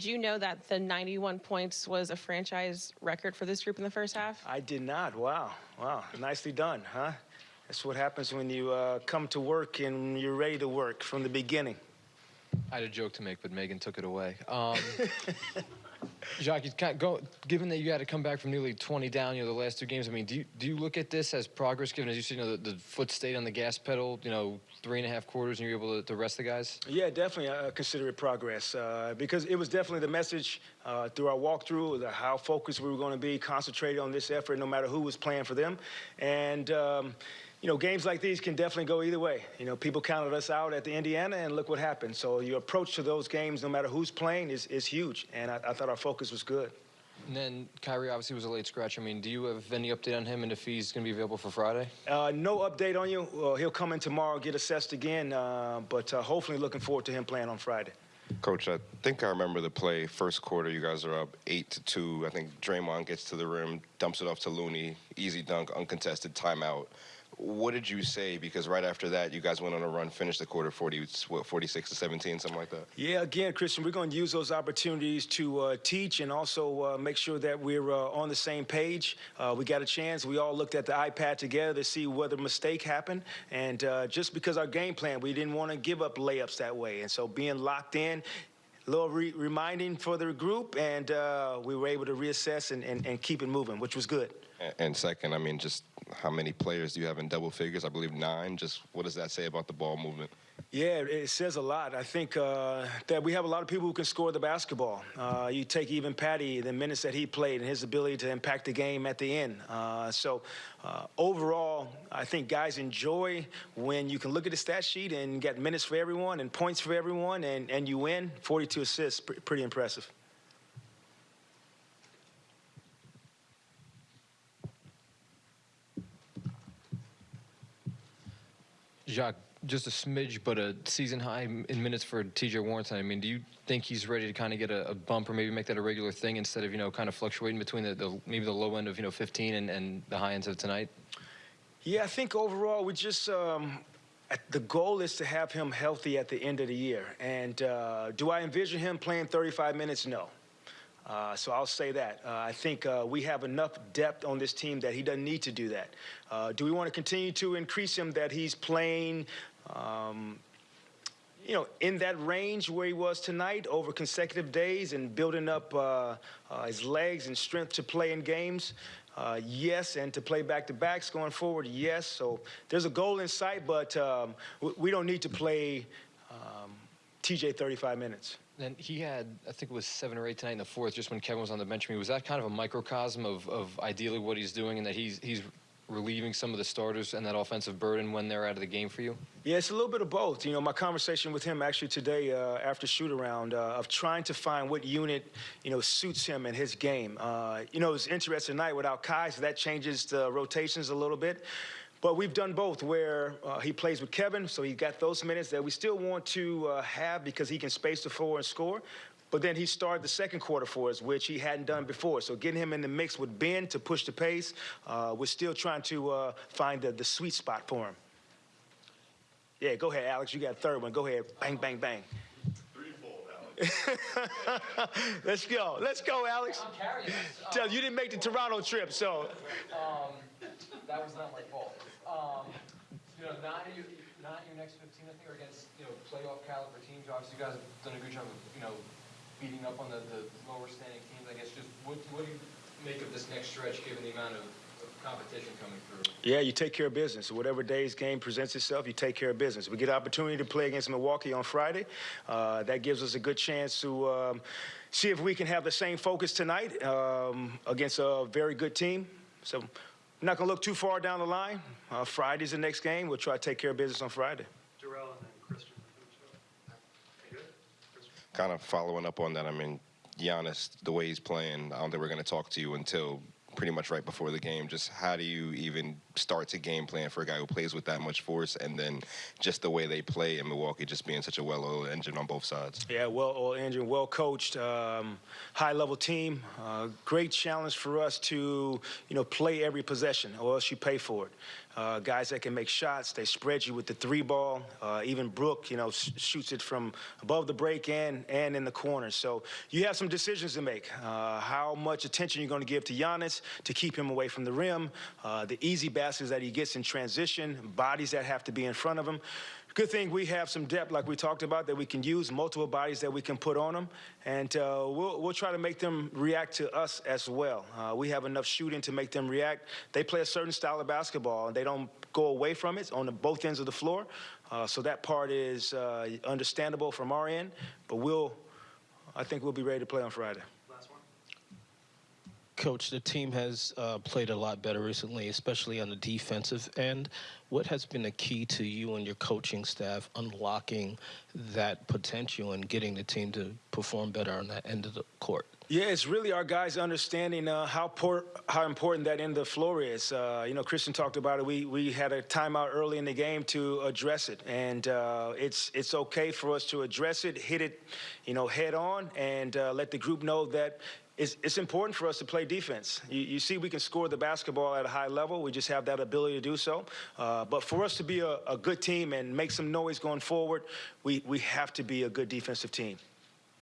Did you know that the 91 points was a franchise record for this group in the first half? I did not. Wow. Wow. Nicely done, huh? That's what happens when you uh, come to work and you're ready to work from the beginning. I had a joke to make, but Megan took it away. Um, Jacque, you can't go, given that you had to come back from nearly 20 down, you know, the last two games, I mean, do you, do you look at this as progress, given as you see, you know, the, the foot stayed on the gas pedal, you know, three and a half quarters, and you're able to, to rest the guys? Yeah, definitely uh, consider it progress uh, because it was definitely the message uh, through our walkthrough, the, how focused we were going to be, concentrated on this effort, no matter who was playing for them. And, um, you know, games like these can definitely go either way. You know, people counted us out at the Indiana, and look what happened. So your approach to those games, no matter who's playing, is, is huge. And I, I thought our focus was good. And then Kyrie obviously was a late scratch. I mean, do you have any update on him and if he's going to be available for Friday? Uh, no update on you. Well, he'll come in tomorrow, get assessed again, uh, but uh, hopefully looking forward to him playing on Friday. Coach, I think I remember the play. First quarter, you guys are up eight to two. I think Draymond gets to the rim, dumps it off to Looney, easy dunk, uncontested timeout. What did you say? Because right after that, you guys went on a run, finished the quarter 40, what, 46 to 17, something like that. Yeah, again, Christian, we're going to use those opportunities to uh, teach and also uh, make sure that we're uh, on the same page. Uh, we got a chance. We all looked at the iPad together to see whether mistake happened. And uh, just because our game plan, we didn't want to give up layups that way. And so being locked in, a little re reminding for the group, and uh, we were able to reassess and, and, and keep it moving, which was good. And second, I mean, just how many players do you have in double figures? I believe nine. Just what does that say about the ball movement? Yeah, it says a lot. I think uh, that we have a lot of people who can score the basketball. Uh, you take even Patty, the minutes that he played, and his ability to impact the game at the end. Uh, so uh, overall, I think guys enjoy when you can look at the stat sheet and get minutes for everyone and points for everyone, and, and you win. 42 assists, pretty impressive. Jacque, just a smidge, but a season high in minutes for TJ Warrington. I mean, do you think he's ready to kind of get a, a, bump or maybe make that a regular thing instead of, you know, kind of fluctuating between the, the maybe the low end of, you know, 15 and, and the high ends of tonight? Yeah, I think overall we just um, the goal is to have him healthy at the end of the year. And uh, do I envision him playing 35 minutes? No. Uh, so I'll say that. Uh, I think uh, we have enough depth on this team that he doesn't need to do that. Uh, do we want to continue to increase him that he's playing, um, you know, in that range where he was tonight over consecutive days and building up uh, his legs and strength to play in games? yes, and to play back-to-backs going forward, yes. So there's a goal in sight, but um, we don't need to play um, TJ 35 minutes. And he had, I think it was seven or eight tonight in the fourth, just when Kevin was on the bench. I mean, was that kind of a microcosm of, of ideally what he's doing and that he's he's relieving some of the starters and that offensive burden when they're out of the game for you? Yeah, it's a little bit of both. You know, my conversation with him actually today uh, after shoot around uh, of trying to find what unit, you know, suits him and his game. Uh, you know, it's interesting tonight without Kai, so that changes the rotations a little bit. But we've done both where uh, he plays with Kevin, so he got those minutes that we still want to uh, have because he can space the floor and score. But then he started the second quarter for us, which he hadn't done before. So getting him in the mix with Ben to push the pace, uh, we're still trying to uh, find the, the sweet spot for him. Yeah, go ahead, Alex. You got a third one. Go ahead. Bang, bang, bang. Let's go. Let's go, Alex. Tell you didn't make the Toronto trip, so. Um, that was not my fault. Um, you know, not your, not your next 15, I think, or against, you know, playoff caliber teams. Obviously, you guys have done a good job of, you know, beating up on the, the lower standing teams. I guess just what, what do you make of this next stretch, given the amount of competition coming through. Yeah, you take care of business. Whatever day's game presents itself, you take care of business. We get an opportunity to play against Milwaukee on Friday. Uh, that gives us a good chance to um, see if we can have the same focus tonight um, against a very good team. So I'm not going to look too far down the line. Uh, Friday's the next game. We'll try to take care of business on Friday. Jarrell and then Christian. Kind of following up on that, I mean, Giannis, the way he's playing, I don't think we're going to talk to you until pretty much right before the game. Just how do you even start to game plan for a guy who plays with that much force, and then just the way they play in Milwaukee, just being such a well-oiled engine on both sides. Yeah, well-oiled engine, well-coached, um, high-level team. Uh, great challenge for us to, you know, play every possession, or else you pay for it. Uh, guys that can make shots. They spread you with the three ball. Uh, even Brook, you know, sh- shoots it from above the break and and in the corner. So you have some decisions to make. Uh, how much attention you're going to give to Giannis to keep him away from the rim, uh, the easy baskets that he gets in transition, bodies that have to be in front of him. Good thing we have some depth, like we talked about, that we can use, multiple bodies that we can put on them, and uh, we'll, we'll try to make them react to us as well. Uh, we have enough shooting to make them react. They play a certain style of basketball, and they don't go away from it on the, both ends of the floor. Uh, so that part is uh, understandable from our end, but we'll, I think we'll be ready to play on Friday. Coach, the team has uh, played a lot better recently, especially on the defensive end. What has been the key to you and your coaching staff unlocking that potential and getting the team to perform better on that end of the court? Yeah, it's really our guys understanding uh, how por- how important that end of the floor is. Uh, you know, Christian talked about it. We we had a timeout early in the game to address it, and uh, it's it's okay for us to address it, hit it, you know, head on, and uh, let the group know that. It's, it's important for us to play defense. You, you see, we can score the basketball at a high level. We just have that ability to do so. Uh, but for us to be a, a good team and make some noise going forward, we, we have to be a good defensive team.